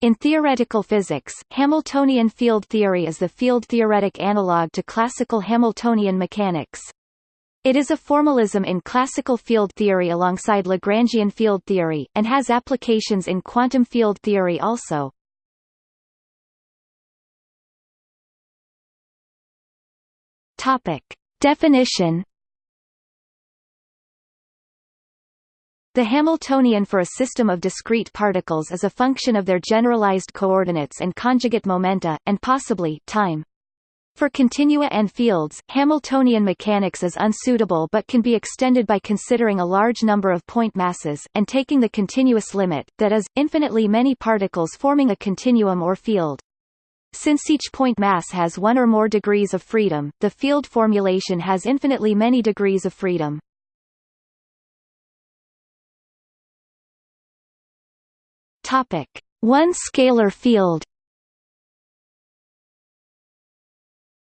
In theoretical physics, Hamiltonian field theory is the field-theoretic analog to classical Hamiltonian mechanics. It is a formalism in classical field theory alongside Lagrangian field theory, and has applications in quantum field theory also. Definition The Hamiltonian for a system of discrete particles is a function of their generalized coordinates and conjugate momenta, and possibly time. For continua and fields, Hamiltonian mechanics is unsuitable but can be extended by considering a large number of point masses, and taking the continuous limit, that is, infinitely many particles forming a continuum or field. Since each point mass has one or more degrees of freedom, the field formulation has infinitely many degrees of freedom. Topic: One scalar field.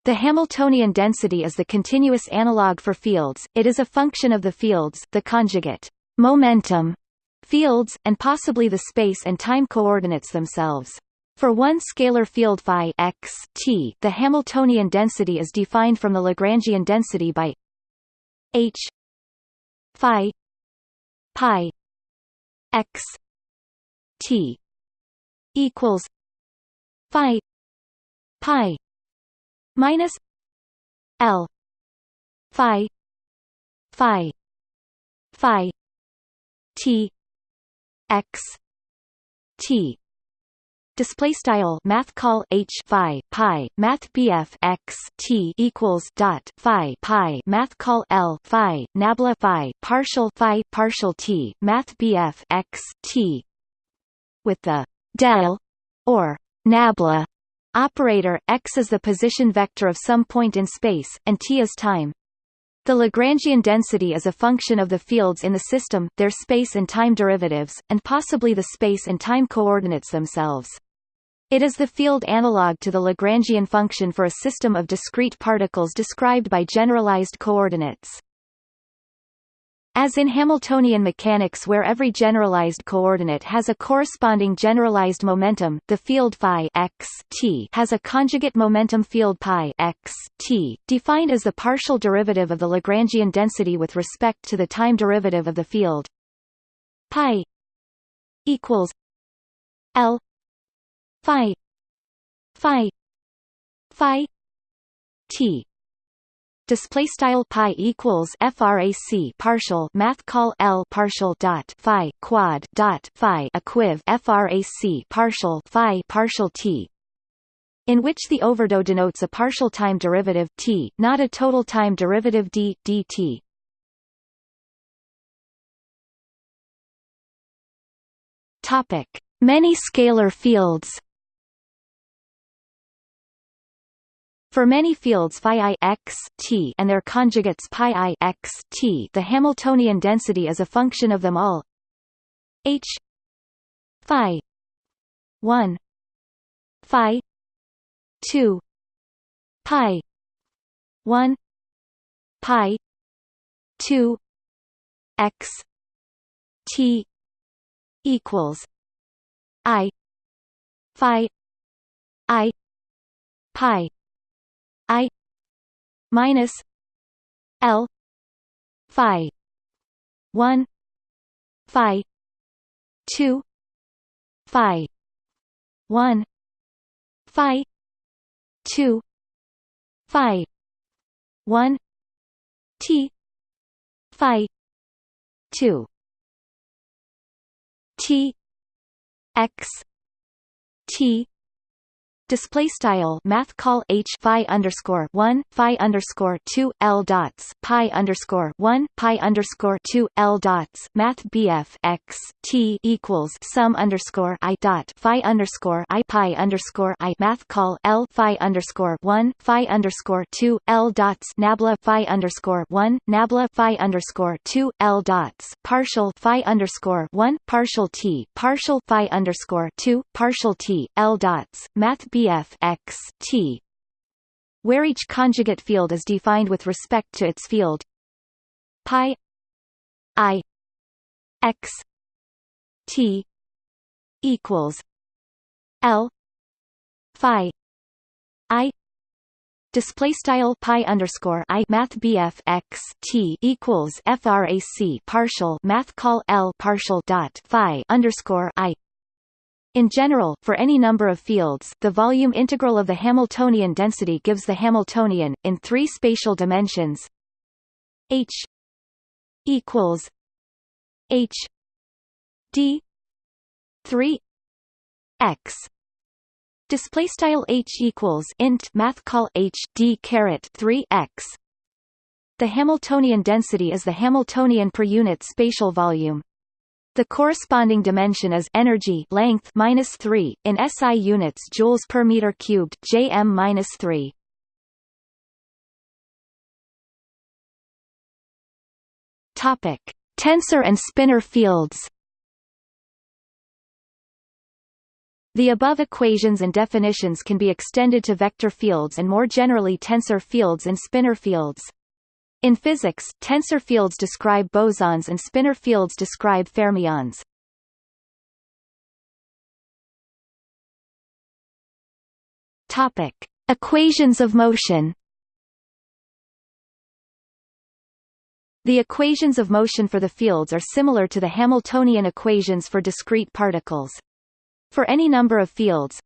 The Hamiltonian density is the continuous analog for fields. It is a function of the fields, the conjugate momentum fields, and possibly the space and time coordinates themselves. For one scalar field phi x t, the Hamiltonian density is defined from the Lagrangian density by h phi pi x T equals Phi Pi minus L Phi Phi Phi T X T. Display style Math call H Phi Pi Math BF X T equals dot Phi Pi Math call L Phi Nabla Phi partial Phi partial T Math BF X T with the del or nabla operator, x is the position vector of some point in space, and t is time. The Lagrangian density is a function of the fields in the system, their space and time derivatives, and possibly the space and time coordinates themselves. It is the field analog to the Lagrangian function for a system of discrete particles described by generalized coordinates. As in Hamiltonian mechanics where every generalized coordinate has a corresponding generalized momentum, the field phi x t has a conjugate momentum field pi x t, defined as the partial derivative of the Lagrangian density with respect to the time derivative of the field pi equals l phi phi phi t display style pi equals frac partial math call l partial dot phi quad dot phi equiv frac partial phi partial t in which the overdot denotes a partial time derivative t not a total time derivative d dt topic. Many scalar fields For many fields phi i x t and their conjugates pi i x t, the Hamiltonian density is a function of them all. H phi 1 phi 2 pi 1 pi 2 x t equals i phi i pi I minus L Phi one Phi two Phi one Phi two Phi one T Phi two T X T display style math call h phi underscore one phi underscore two l dots pi underscore one pi underscore two l dots math bf x t equals sum underscore i dot phi underscore i pi underscore i math call l phi underscore one phi underscore two l dots nabla phi underscore one nabla phi underscore two l dots partial phi underscore one partial t partial phi underscore two partial t l dots math BF x t where each conjugate field is defined with respect to its field. Pi i x t equals L Phi I display style pi underscore I math BF X T equals frac partial math call L partial dot Phi underscore I in general, for any number of fields, the volume integral of the Hamiltonian density gives the Hamiltonian, in three spatial dimensions h equals h d 3 x. Display style h equals int math call h d caret 3 x. The Hamiltonian density is the Hamiltonian per unit spatial volume the corresponding dimension is energy length minus 3 in SI units joules per meter cubed JM minus 3. Topic: Tensor and spinor fields. The above equations and definitions can be extended to vector fields and more generally tensor fields and spinor fields. In physics, tensor fields describe bosons and spinor fields describe fermions. Topic: Equations of motion. The equations of motion for the fields are similar to the Hamiltonian equations for discrete particles. For any number of fields,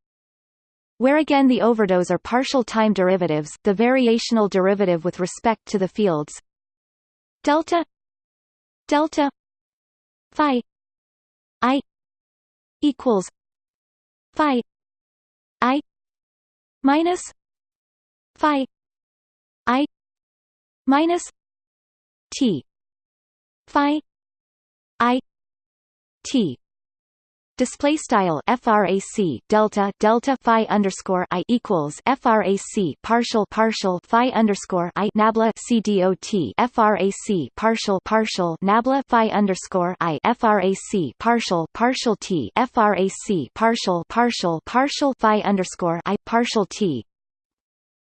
where again the overdots are partial time derivatives, the variational derivative with respect to the fields delta delta phi i equals phi i minus phi i minus t phi i t display style frac delta delta phi underscore i equals frac partial partial phi underscore i nabla c dot frac partial partial nabla phi underscore i frac partial partial t frac partial partial partial phi underscore i partial t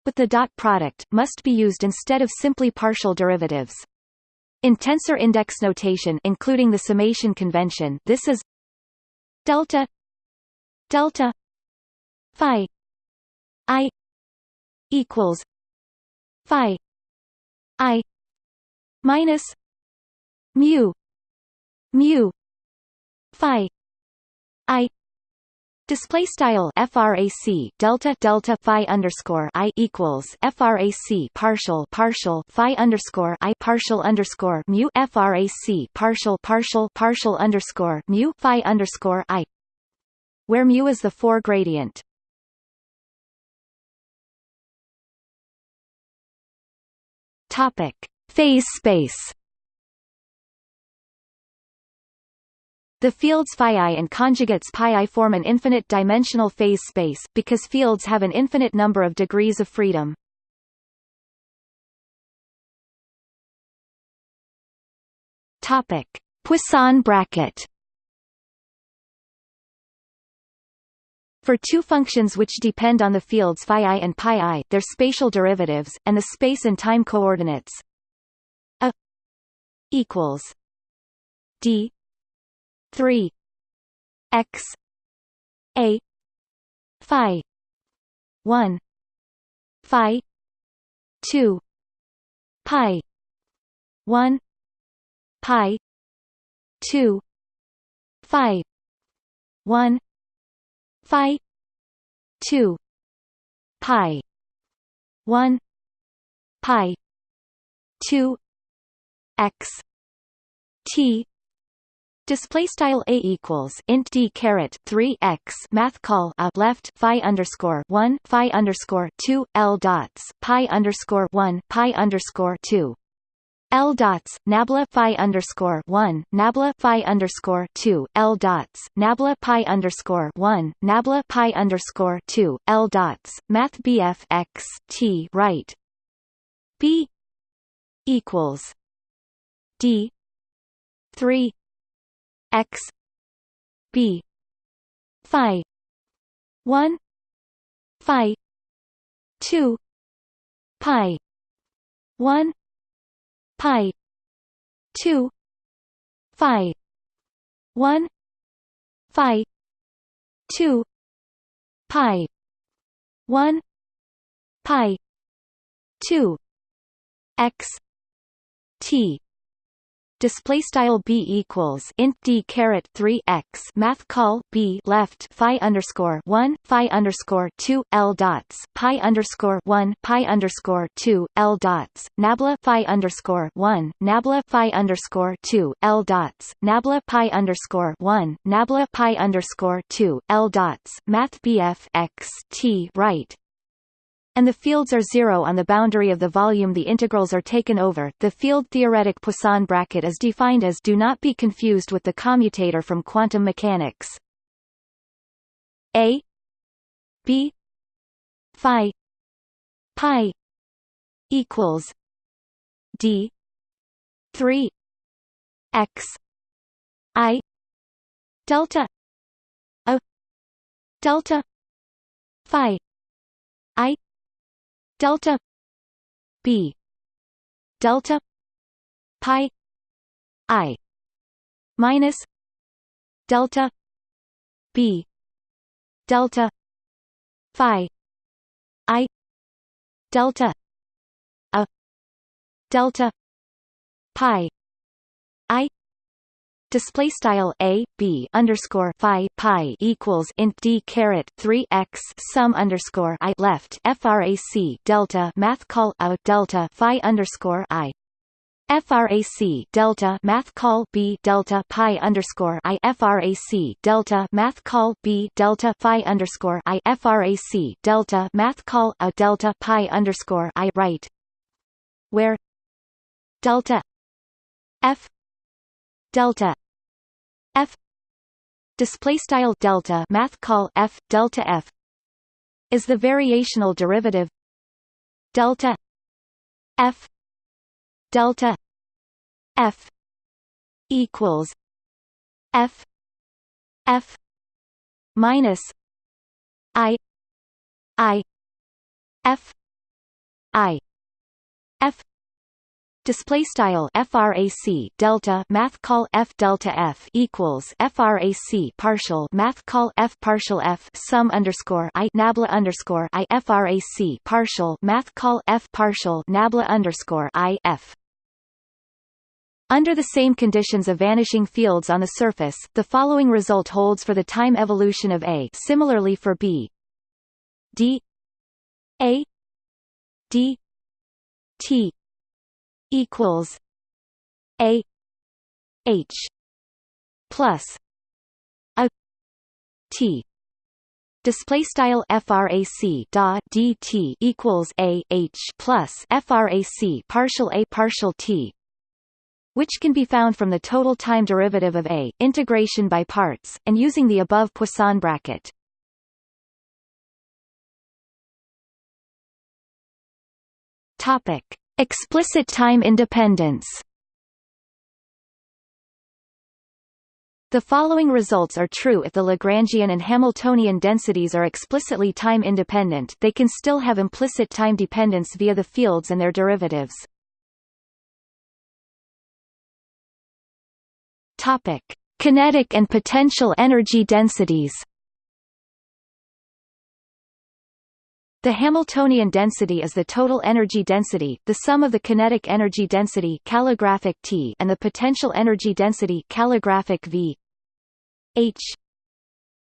but the dot product must be used instead of simply partial derivatives. In tensor index notation including the summation convention this is delta. Delta. Phi. I. Equals. Phi. I. Minus. Mu. Mu. Phi. I Display style frac delta delta phi underscore i equals frac partial partial phi underscore i partial underscore mu frac partial partial partial underscore mu phi underscore i, where mu is the four gradient. Topic: Phase space. The fields phi and conjugates pi form an infinite-dimensional phase space, because fields have an infinite number of degrees of freedom. Topic: Poisson bracket. For two functions which depend on the fields phi i and pi i, their spatial derivatives, and the space and time coordinates a equals d 3 x. A. Phi. 1 phi. 2 pi. 1 pi. 2 phi. 1 phi. 2 pi. 1 pi. 2 x. T Display style a equals int d caret three x math call a left phi underscore one phi underscore two l dots pi underscore one pi underscore two. L dots nabla phi underscore one nabla phi underscore two L dots nabla pi underscore one nabla pi underscore two L dots Math BF x T right. B equals D three x b phi 1 phi 2 pi 1 pi 2 phi 1 phi 2 pi 1 pi 2 x t display style b equals int d caret 3 x math call b left phi underscore 1 phi underscore 2 l dots pi underscore 1 pi underscore 2 l dots nabla phi underscore 1 nabla phi underscore 2 l dots nabla pi underscore 1 nabla pi underscore 2 l dots. Math bf x t right and the fields are zero on the boundary of the volume the integrals are taken over. The field-theoretic Poisson bracket is defined as do not be confused with the commutator from quantum mechanics. A B phi pi equals D three X I delta A delta phi delta b. Delta pi i minus delta b. Delta phi i delta a. Delta pi display style a b underscore phi pi equals int d caret 3 x sum underscore i left frac delta math call a delta phi underscore i. Frac delta math call b delta pi underscore i. Frac delta math call b delta phi underscore i. Frac delta math call a delta pi underscore i right where delta f delta f display style delta math call f delta f is the variational derivative delta f delta f equals f f minus i i f i f display style frac delta math call f delta f equals frac partial math call f partial f sum underscore i nabla underscore i frac partial math call f partial nabla underscore i f. Under the same conditions of vanishing fields on the surface, the following result holds for the time evolution of A similarly for B. D. A. D. T equals a h plus a t. Display style frac da dt equals a h plus frac partial a partial t which can be found from the total time derivative of a integration by parts and using the above Poisson bracket. Topic Explicit time independence The following results are true if the Lagrangian and Hamiltonian densities are explicitly time independent they can still have implicit time dependence via the fields and their derivatives. Kinetic and potential energy densities The Hamiltonian density is the total energy density, the sum of the kinetic energy density calligraphic T and the potential energy density calligraphic V. H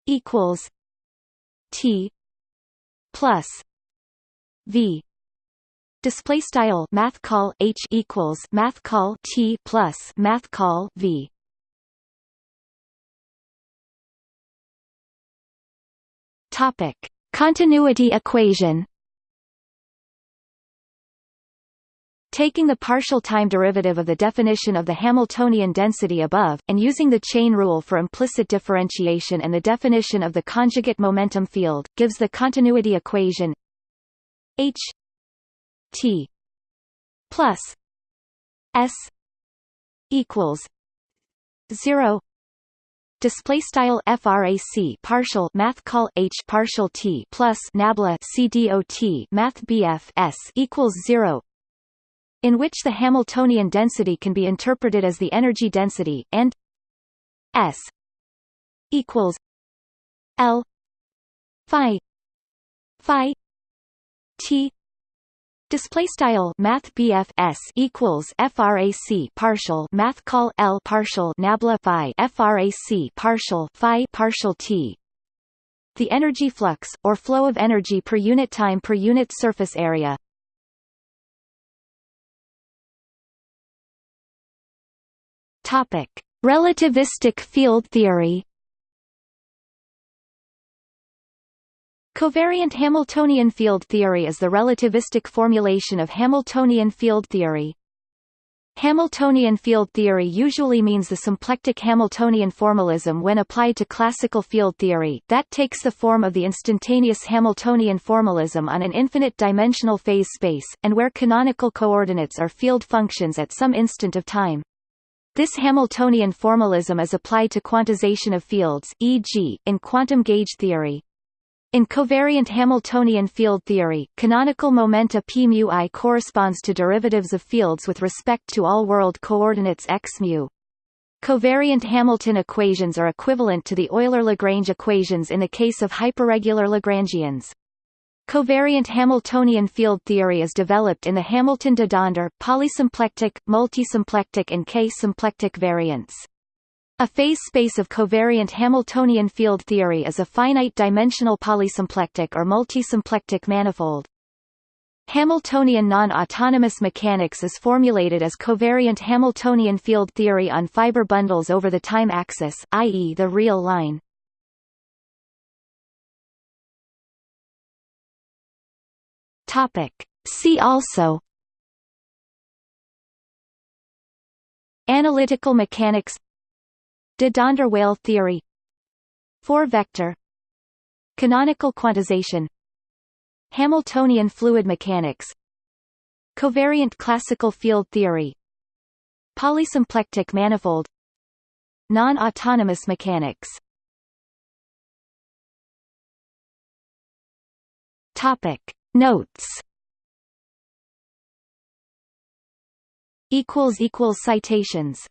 equals T plus V. Display style math call H equals math call T plus math call V. Topic Continuity equation. Taking the partial time derivative of the definition of the Hamiltonian density above, and using the chain rule for implicit differentiation and the definition of the conjugate momentum field, gives the continuity equation H T plus S equals zero display style frac partial math call h partial t plus nabla cdot math bf s equals 0 in which the hamiltonian density can be interpreted as the energy density and s equals l phi phi t display style math BF s equals frac partial math call L partial nabla phi frac partial phi partial t. The energy flux or flow of energy per unit time per unit surface area. Topic. Relativistic field theory Covariant Hamiltonian field theory is the relativistic formulation of Hamiltonian field theory. Hamiltonian field theory usually means the symplectic Hamiltonian formalism when applied to classical field theory that takes the form of the instantaneous Hamiltonian formalism on an infinite-dimensional phase space, and where canonical coordinates are field functions at some instant of time. This Hamiltonian formalism is applied to quantization of fields, e.g., in quantum gauge theory. In covariant Hamiltonian field theory, canonical momenta p mu i corresponds to derivatives of fields with respect to all world coordinates x mu. Covariant Hamilton equations are equivalent to the Euler-Lagrange equations in the case of hyperregular Lagrangians. Covariant Hamiltonian field theory is developed in the Hamilton-de polysymplectic, multisymplectic and k-symplectic variants. A phase space of covariant Hamiltonian field theory is a finite-dimensional polysymplectic or multisymplectic manifold. Hamiltonian non-autonomous mechanics is formulated as covariant Hamiltonian field theory on fiber bundles over the time axis, i.e. the real line. See also Analytical mechanics De Donder-Weyl theory. Four-vector Canonical quantization. Hamiltonian fluid mechanics. Covariant classical field theory. Polysymplectic manifold. Non-autonomous mechanics. Topic. Notes. Equals equals citations